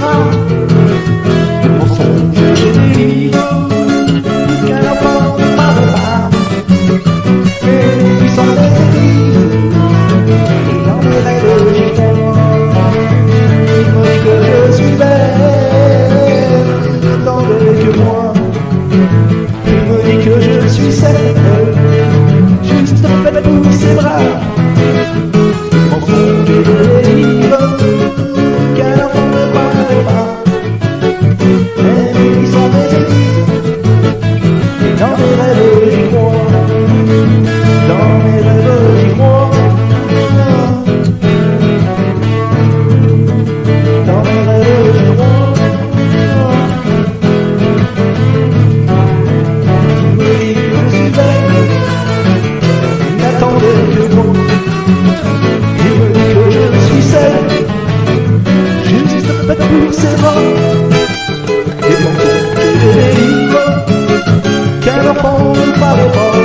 Oh. mes rêves, j'y crois. Dans mes rêves, j'y crois. Dans mes rêves, j'y crois. Je me dis que je suis belle. N'attendez que pour Quero pão para o pão.